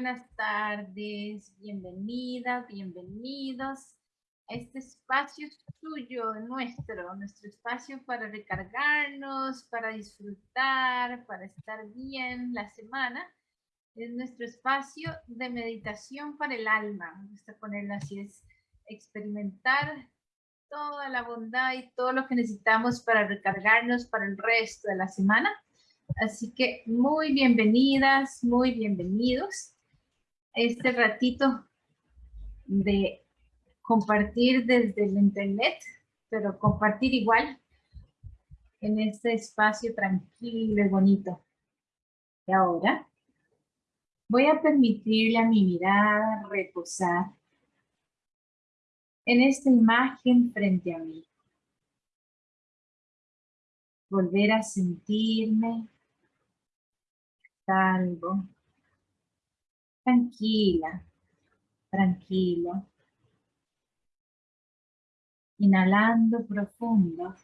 buenas tardes, bienvenidas, bienvenidos a este espacio suyo, nuestro, nuestro espacio para recargarnos, para disfrutar, para estar bien la semana. Es nuestro espacio de meditación para el alma. Me gusta ponerlo así, es experimentar toda la bondad y todo lo que necesitamos para recargarnos para el resto de la semana. Así que muy bienvenidas, muy bienvenidos este ratito de compartir desde el internet, pero compartir igual en este espacio tranquilo y bonito. Y ahora voy a permitirle a mi mirada reposar en esta imagen frente a mí. Volver a sentirme salvo, tranquila, tranquilo. Inhalando profundo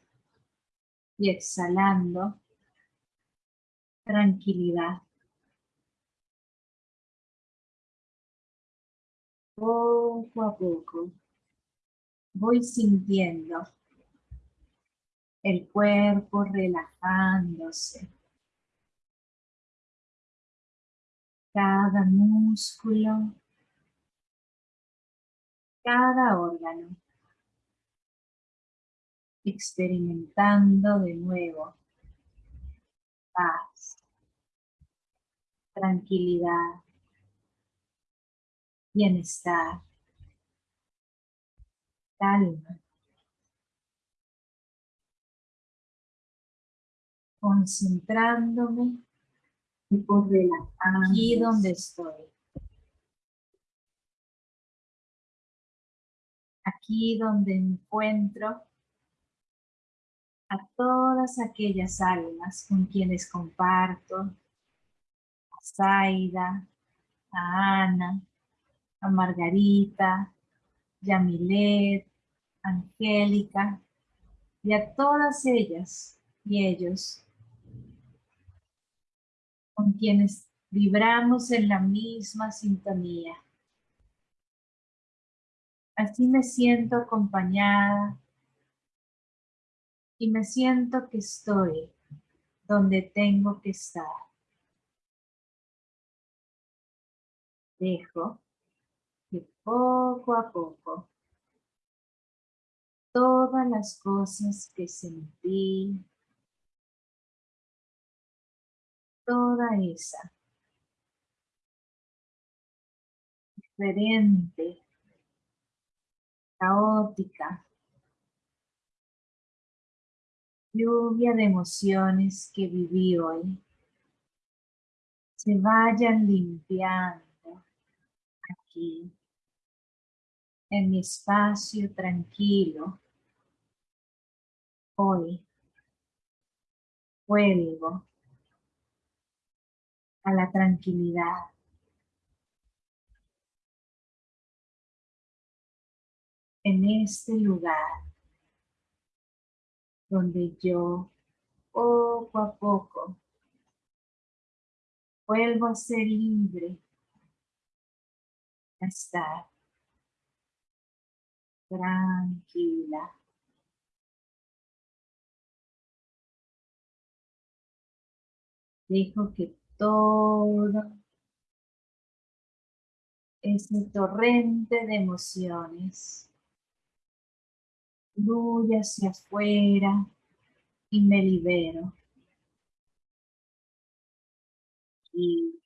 y exhalando tranquilidad. Poco a poco voy sintiendo el cuerpo relajándose cada músculo, cada órgano, experimentando de nuevo paz, tranquilidad, bienestar, calma. concentrándome aquí donde estoy. Aquí donde encuentro a todas aquellas almas con quienes comparto, a Zaida, a Ana, a Margarita, Yamilet, Angélica, y a todas ellas y ellos con quienes vibramos en la misma sintonía. Así me siento acompañada y me siento que estoy donde tengo que estar. Dejo que poco a poco todas las cosas que sentí, toda esa. Diferente, caótica, lluvia de emociones que viví hoy, se vayan limpiando aquí, en mi espacio tranquilo. Hoy vuelvo a la tranquilidad. En este lugar donde yo poco a poco vuelvo a ser libre, a estar tranquila. Dejo que todo ese torrente de emociones fluye hacia afuera y me libero. Y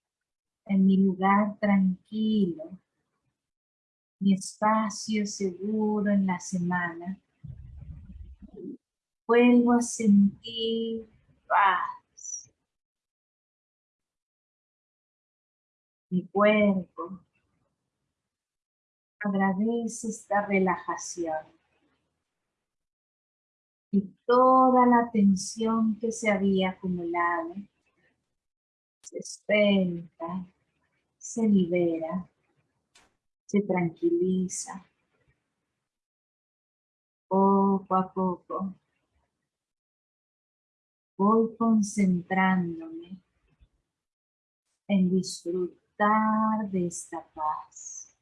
en mi lugar tranquilo, mi espacio seguro en la semana, vuelvo a sentir paz mi cuerpo. Agradece esta relajación. Y toda la tensión que se había acumulado se suelta, se libera, se tranquiliza. Poco a poco voy concentrándome en disfrutar disfrutar de esta paz.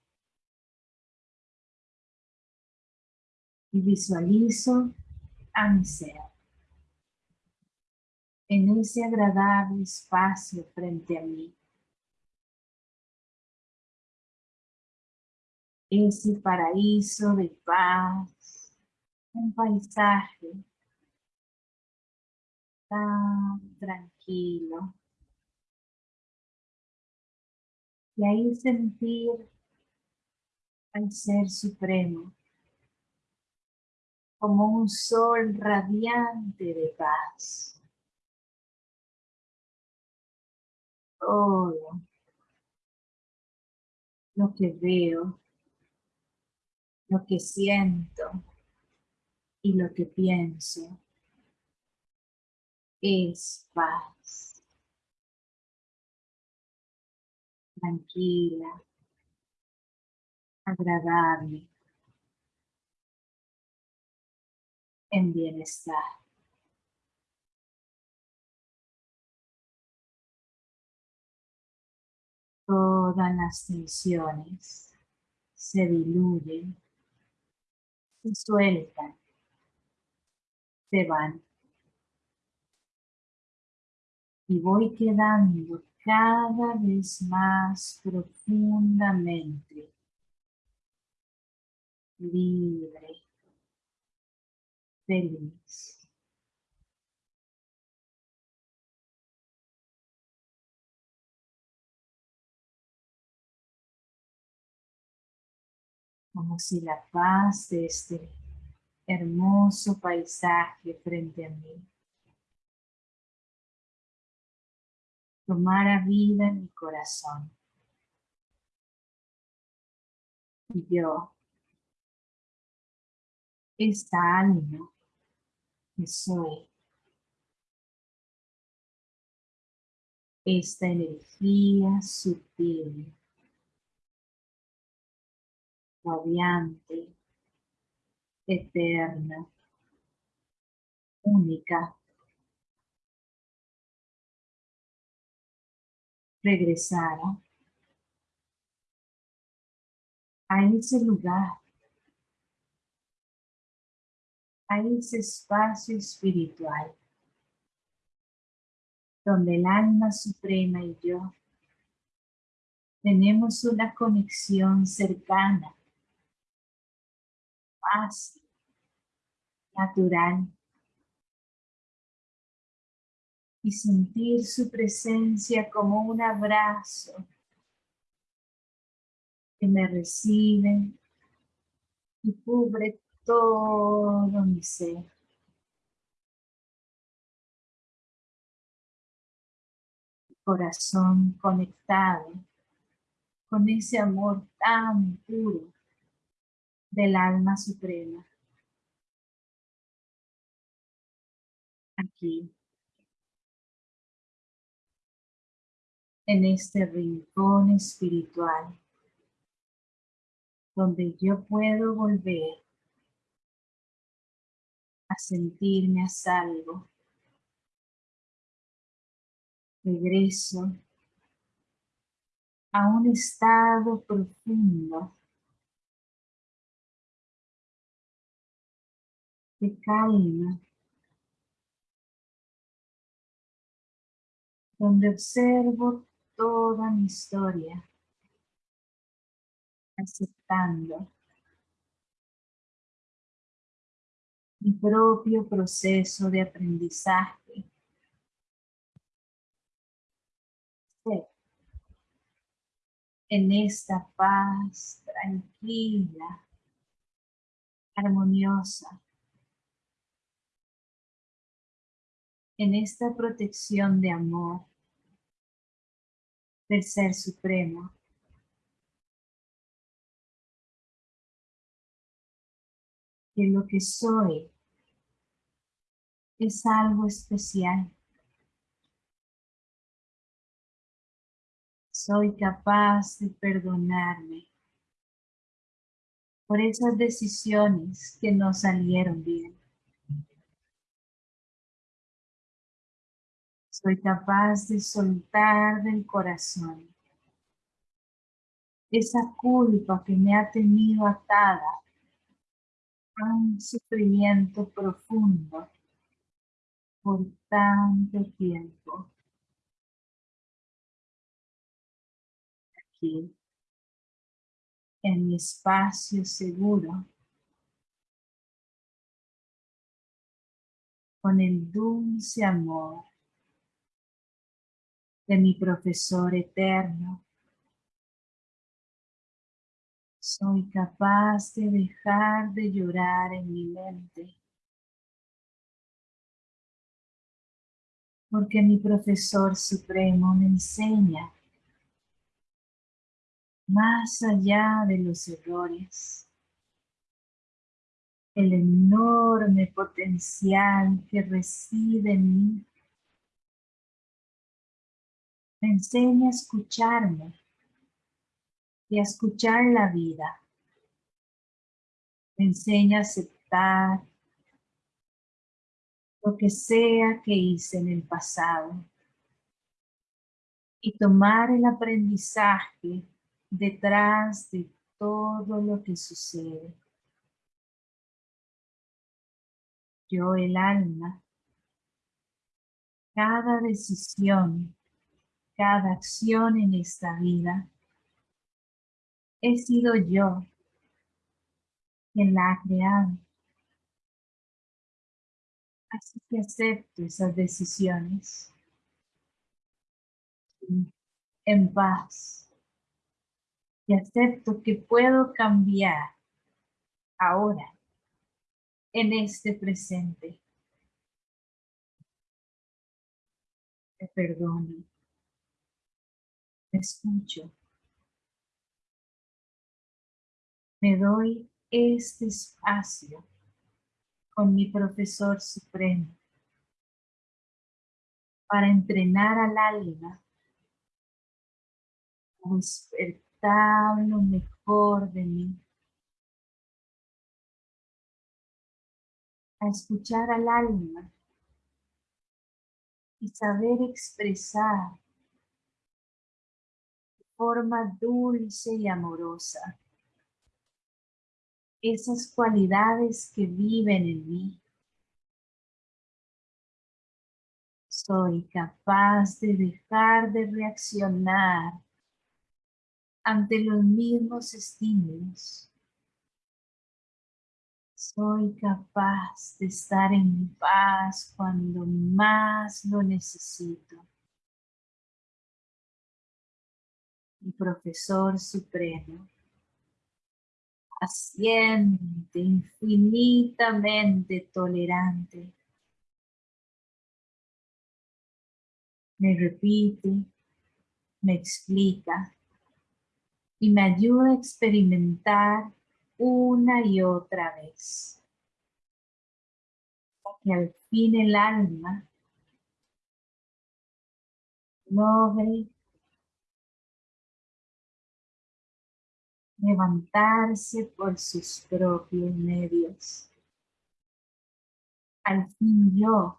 Y visualizo a mi ser en ese agradable espacio frente a mí. Ese paraíso de paz, un paisaje tan tranquilo. Y ahí sentir al Ser Supremo como un sol radiante de paz. todo lo que veo, lo que siento y lo que pienso es paz. Tranquila, agradable, en bienestar. Todas las tensiones se diluyen, se sueltan, se van. Y voy quedando cada vez más profundamente libre, feliz. como si la paz de este hermoso paisaje frente a mí tomara vida en mi corazón. Y yo, esta alma que soy, esta energía sutil radiante, eterna, única. Regresara a ese lugar, a ese espacio espiritual, donde el alma suprema y yo tenemos una conexión cercana fácil, natural. Y sentir su presencia como un abrazo que me recibe y cubre todo mi ser. Corazón conectado con ese amor tan puro del alma suprema. Aquí, en este rincón espiritual, donde yo puedo volver a sentirme a salvo. Regreso a un estado profundo de calma, donde observo toda mi historia, aceptando mi propio proceso de aprendizaje. En esta paz tranquila, armoniosa, en esta protección de amor del Ser Supremo. Que lo que soy es algo especial. Soy capaz de perdonarme por esas decisiones que no salieron bien. Soy capaz de soltar del corazón esa culpa que me ha tenido atada a un sufrimiento profundo por tanto tiempo. Aquí, en mi espacio seguro, con el dulce amor de mi profesor eterno. Soy capaz de dejar de llorar en mi mente. Porque mi profesor supremo me enseña más allá de los errores el enorme potencial que reside en mí. Me enseña a escucharme y a escuchar la vida. Me enseña a aceptar lo que sea que hice en el pasado y tomar el aprendizaje detrás de todo lo que sucede. yo el alma, cada decisión, cada acción en esta vida, he sido yo quien la ha creado. Así que acepto esas decisiones en paz y acepto que puedo cambiar ahora en este presente. Te perdono. Escucho. Me doy este espacio con mi profesor supremo para entrenar al alma a despertar lo mejor de mí a escuchar al alma y saber expresar forma dulce y amorosa esas cualidades que viven en mí. Soy capaz de dejar de reaccionar ante los mismos estímulos soy capaz de estar en paz cuando más lo necesito. Mi profesor supremo, paciente, infinitamente tolerante, me repite, me explica y me ayuda a experimentar una y otra vez. Que al fin el alma logre levantarse por sus propios medios. Al fin yo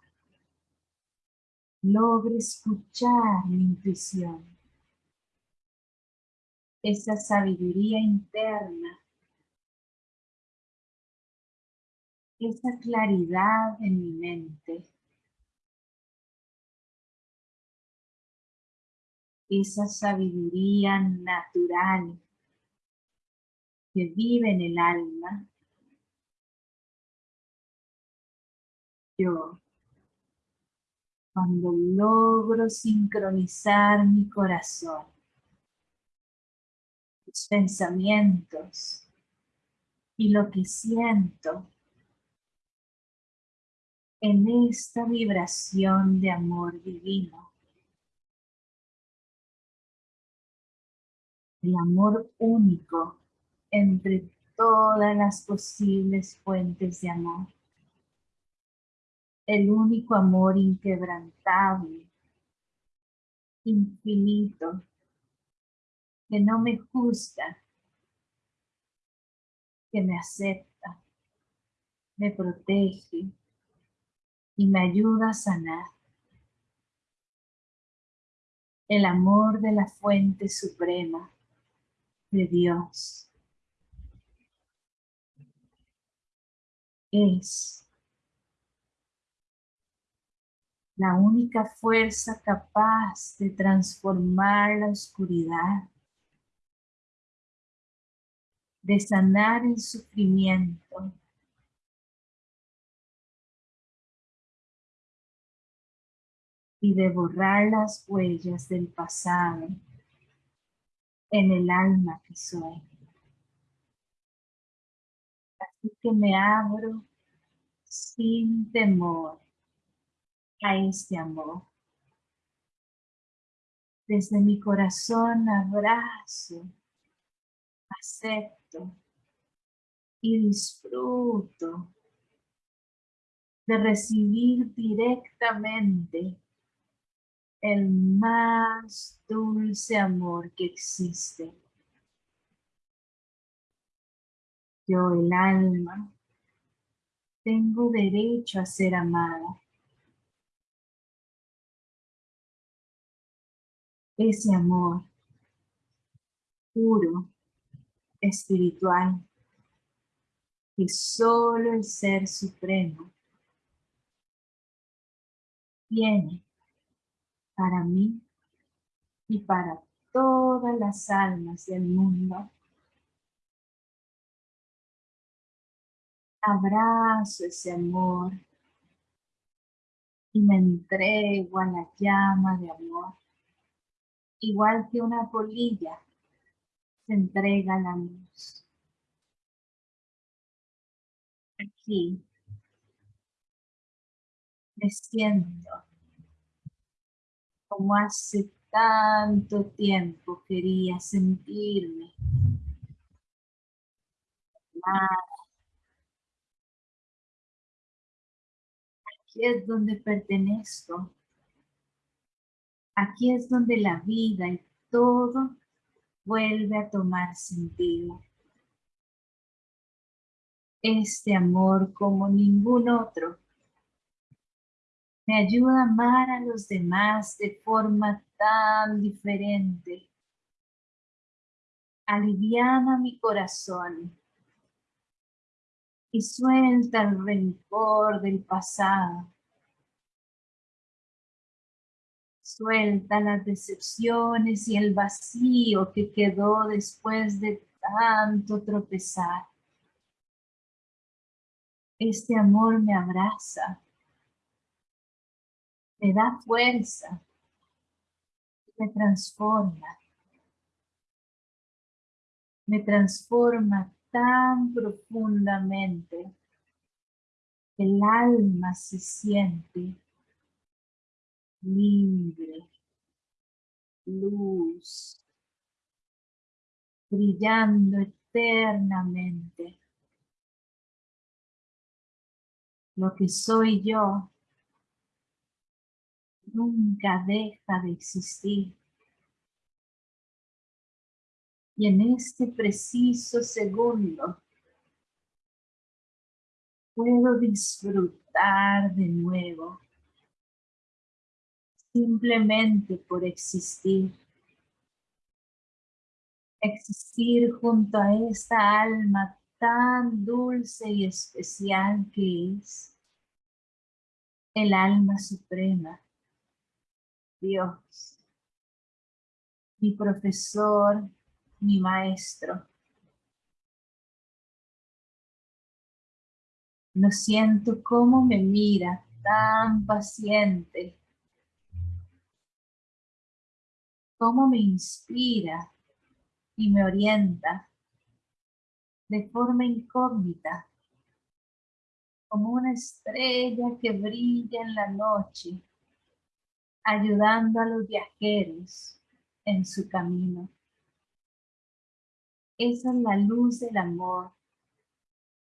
logre escuchar mi intuición, esa sabiduría interna esa claridad en mi mente, esa sabiduría natural que vive en el alma, yo, cuando logro sincronizar mi corazón, mis pensamientos y lo que siento, en esta vibración de amor divino. El amor único entre todas las posibles fuentes de amor. El único amor inquebrantable, infinito, que no me juzga, que me acepta, me protege, y me ayuda a sanar. El amor de la fuente suprema de Dios. Es la única fuerza capaz de transformar la oscuridad, de sanar el sufrimiento, y de borrar las huellas del pasado en el alma que soy. Que me abro sin temor a este amor. Desde mi corazón abrazo, acepto y disfruto de recibir directamente el más dulce amor que existe. Yo, el alma, tengo derecho a ser amada. Ese amor puro, espiritual, que solo el Ser Supremo tiene para mí y para todas las almas del mundo. Abrazo ese amor y me entrego a la llama de amor, igual que una polilla se entrega a la luz. Aquí me siento como hace tanto tiempo quería sentirme. Es donde pertenezco. Aquí es donde la vida y todo vuelve a tomar sentido. Este amor como ningún otro me ayuda a amar a los demás de forma tan diferente. Aliviana mi corazón y suelta el rencor del pasado. Suelta las decepciones y el vacío que quedó después de tanto tropezar. Este amor me abraza me da fuerza, me transforma, me transforma tan profundamente, el alma se siente libre, luz, brillando eternamente. Lo que soy yo nunca deja de existir. Y en este preciso segundo puedo disfrutar de nuevo simplemente por existir. Existir junto a esta alma tan dulce y especial que es el alma suprema Dios, mi profesor, mi maestro. Lo siento cómo me mira tan paciente, cómo me inspira y me orienta de forma incógnita, como una estrella que brilla en la noche ayudando a los viajeros en su camino. Esa es la luz del amor,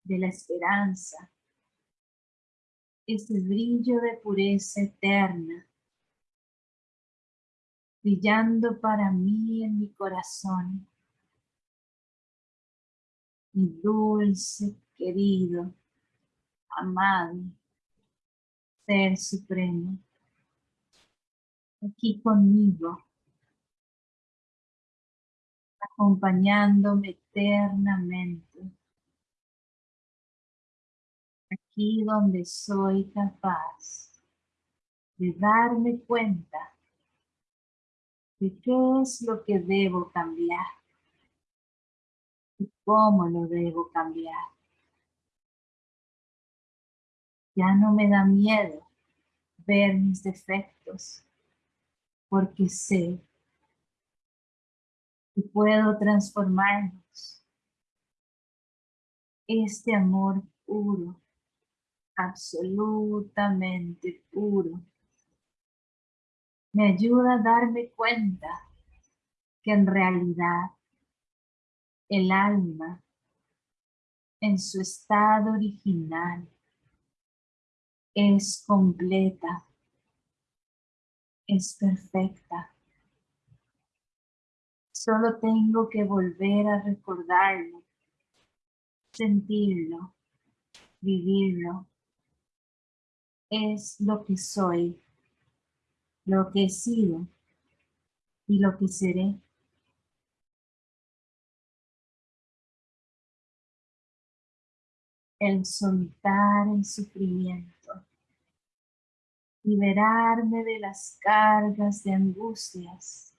de la esperanza, ese brillo de pureza eterna, brillando para mí en mi corazón. Mi dulce, querido, amado, Ser Supremo aquí conmigo, acompañándome eternamente. Aquí donde soy capaz de darme cuenta de qué es lo que debo cambiar y cómo lo debo cambiar. Ya no me da miedo ver mis defectos porque sé que puedo transformarlos. Este amor puro, absolutamente puro, me ayuda a darme cuenta que en realidad el alma en su estado original es completa, es perfecta. Solo tengo que volver a recordarlo, sentirlo, vivirlo. Es lo que soy lo que he sido y lo que seré. El soltar el sufrimiento, liberarme de las cargas de angustias,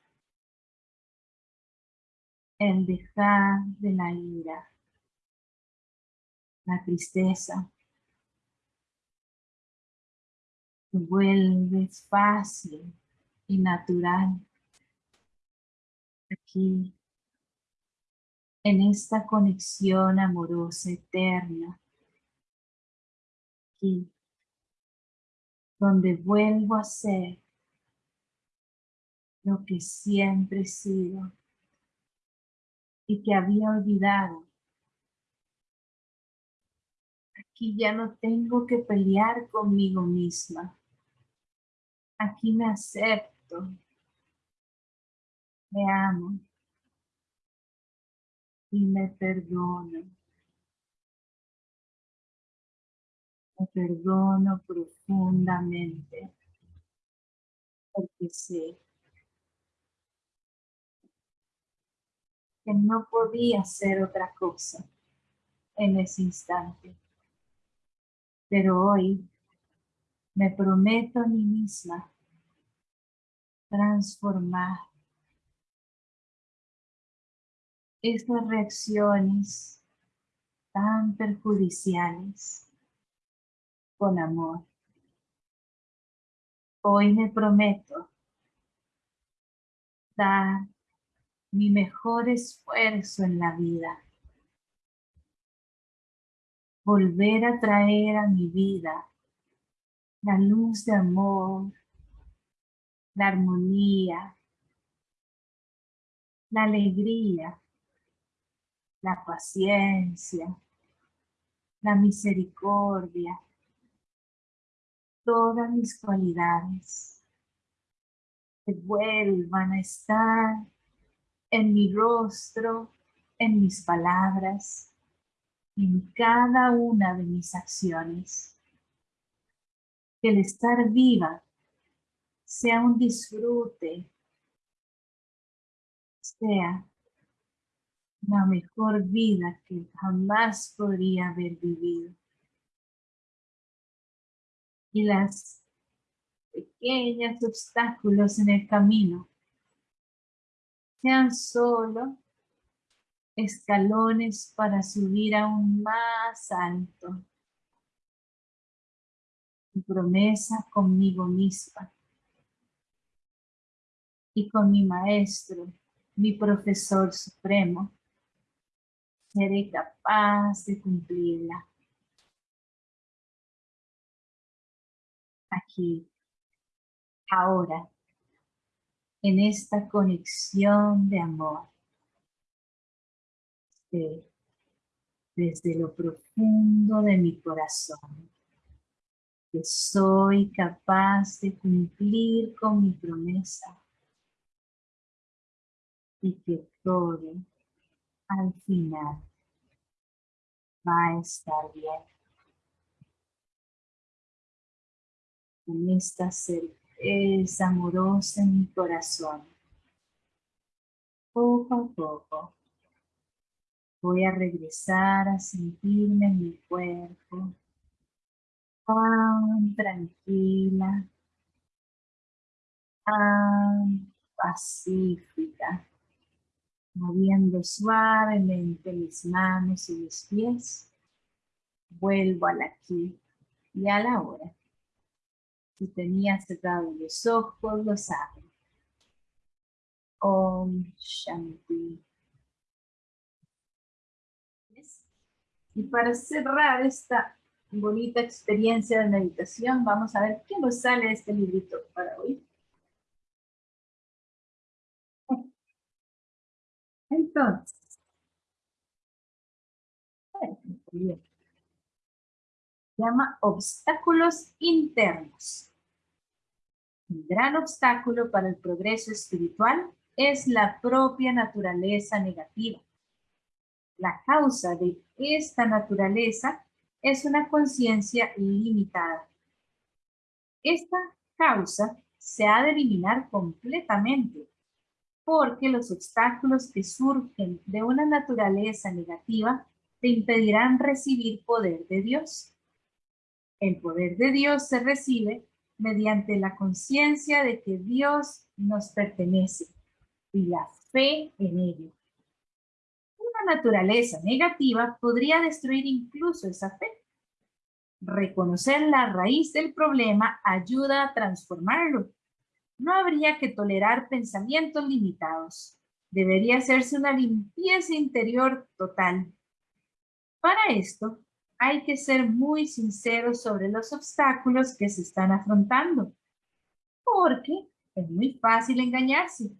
el dejar de la ira, la tristeza, vuelves fácil y natural aquí en esta conexión amorosa eterna aquí donde vuelvo a ser lo que siempre he sido y que había olvidado. Aquí ya no tengo que pelear conmigo misma. Aquí me acepto, me amo y me perdono. Me perdono profundamente porque sé no podía hacer otra cosa en ese instante. Pero hoy me prometo a mí misma transformar estas reacciones tan perjudiciales con amor. Hoy me prometo dar mi mejor esfuerzo en la vida. Volver a traer a mi vida la luz de amor, la armonía, la alegría, la paciencia, la misericordia, todas mis cualidades que vuelvan a estar en mi rostro, en mis palabras, en cada una de mis acciones que el estar viva sea un disfrute, sea la mejor vida que jamás podría haber vivido. Y las pequeños obstáculos en el camino sean solo escalones para subir aún más alto promesa conmigo misma y con mi maestro, mi profesor supremo, seré capaz de cumplirla. Aquí, ahora, en esta conexión de amor, desde lo profundo de mi corazón que soy capaz de cumplir con mi promesa y que todo al final va a estar bien. Con esta certeza amorosa en mi corazón, Poco a poco voy a regresar a sentirme en mi cuerpo tan tranquila, tan pacífica, moviendo suavemente mis manos y mis pies. Vuelvo al aquí y a la hora. Si tenía cerrado los ojos, los abro. Om Shanti. Y para cerrar esta bonita experiencia de meditación, vamos a ver qué nos sale de este librito para hoy. Entonces, llama obstáculos internos. Un gran obstáculo para el progreso espiritual es la propia naturaleza negativa. La causa de esta naturaleza es una conciencia limitada. Esta causa se ha de eliminar completamente porque los obstáculos que surgen de una naturaleza negativa te impedirán recibir poder de Dios. El poder de Dios se recibe mediante la conciencia de que Dios nos pertenece y la fe en ello. Una naturaleza negativa podría destruir incluso esa fe. Reconocer la raíz del problema ayuda a transformarlo no habría que tolerar pensamientos limitados. Debería hacerse una limpieza interior total. Para esto, hay que ser muy sinceros sobre los obstáculos que se están afrontando, porque es muy fácil engañarse.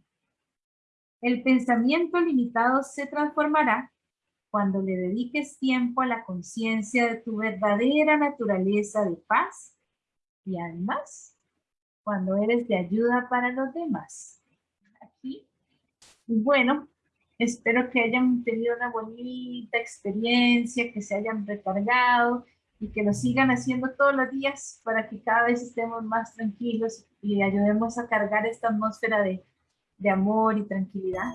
El pensamiento limitado se transformará cuando le dediques tiempo a la conciencia de tu verdadera naturaleza de paz y además cuando eres de ayuda para los demás. Aquí. Bueno, espero que hayan tenido una bonita experiencia, que se hayan recargado y que lo sigan haciendo todos los días para que cada vez estemos más tranquilos y ayudemos a cargar esta atmósfera de, de amor y tranquilidad.